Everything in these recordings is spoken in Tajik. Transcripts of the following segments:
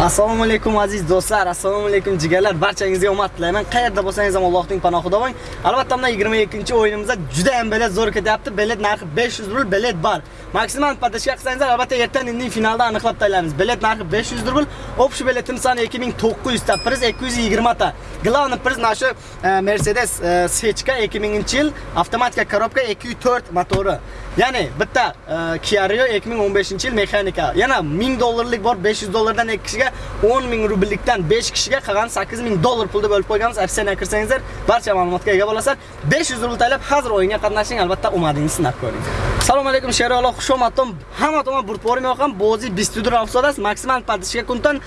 assalomu alaykum aziz do'stlar. Assalomu alaykum jigarlar. Barchangizga omad tilayman qayerda bo'lsangiz ham allohning panohida bo'ling. Albatta mana 22 o'yinimizda juda ham bilet zo'r ketyapti. Bilet narxi 500 rubl bilet bor. Maksimal podashka qilsangizlar albatta ertaga indin finalda aniqlab taylaymiz. bilet narxi 500 rubl общий biletim soni 2900 ta priz 220 ta главный приз наша mercedes e, sechka 2000 yil avtomatika korobka 204 motori ya'ni bitta e, kia rio 2015 yil mexanika. Yana 1000 dollarlik bor 500 dollardan 2 kishiga 10000 rubllikdan 5 kishiga qolgan 8000 dollar pulda bo'lib qo'yganmiz. Opsiyani kirsangizlar barcha ma'lumotga ega bo'lasizlar 500 rubl taylab hozir o'yinga qatnashing albatta omadingizni sinab ko'ring. Assalomu alaykum Sheraloq xushomad. Hamma tomon burib bormayotgan Bozi 24 avsodas maksimal поддержка kuntan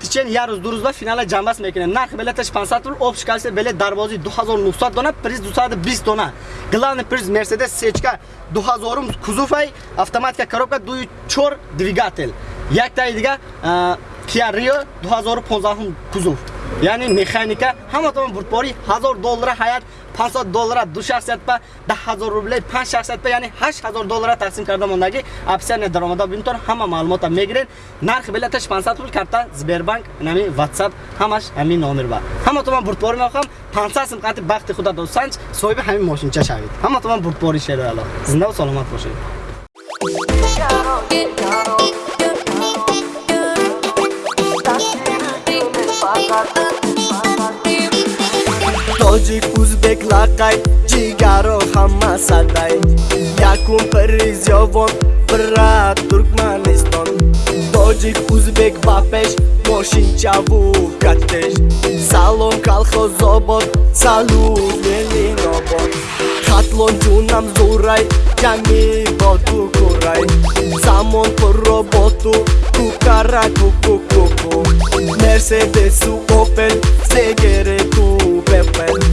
tichen yaruz duruzda finala жамбас мекунем. Нарх билета 500 рубл, общий качество билет дарбози 2900 dona, priz 220 dona. Glavni priz Mercedes сечка 2000 kuzufay, avtomatika korobka 24 dvigatel. Якта идига e, Kia Rio 2015 кузов. Яъни механика ҳама тамом бурдбори 1000 доллар ҳаят 500 доллар ду шахсият ба 10000 рубл 5 шахсият ба яъни 8000 доллар тақсим карда мондаги опсияне даромада. Бинтон ҳама маълумота мегирен нархи билеташ 500 рубл карта Сбербанк нами WhatsApp ҳамаш ҳамин номер ба. Ҳама тамом бурдбори мехоҳам. 500 сим қати бахти худа досанч соҳиби ҳамин мошинча шавед. Ҳама тамом бурдбори шерала зинда ва саломат бошед тоҷик ӯзбек лақай ҷигаро ҳама садай якум приз ёвон бира туркманистон тоҷик ӯзбек ба пеш мошинчаву катеш салом калхозобод салут велинобод хатлон ҷунам зурай ҷанги боту курай замон пурро боту кукара кукукуку мерседесу опел сегерету пепел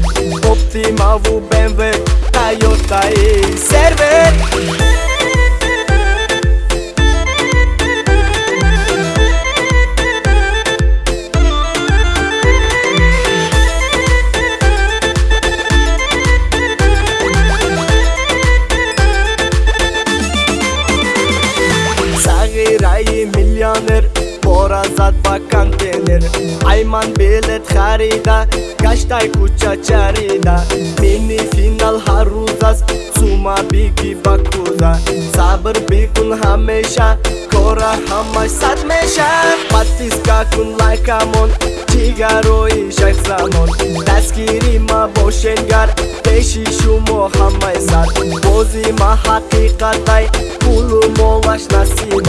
ultima BMW Toyota i serwer зад ба контейнер. Ай ман билет харида гаштай куча чарида. Мини финал ҳар рӯз аст сума биги ба куза. Сабр бикун ҳамеша кора ҳамаш сад меша. Подписка кун лайкамон ҷигарои шайхзамон дастгири ма бошенгар пеши шумо ҳамаи сад. Бози ма ҳақиқатай пулу молаш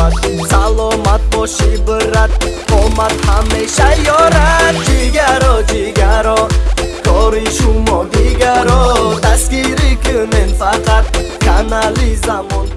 насибат саломат боши брат омад ҳамеша ёрад. Ҷигаро ҷигаро кори шумо дигаро. Дастгирӣ кунен фақат канали замонро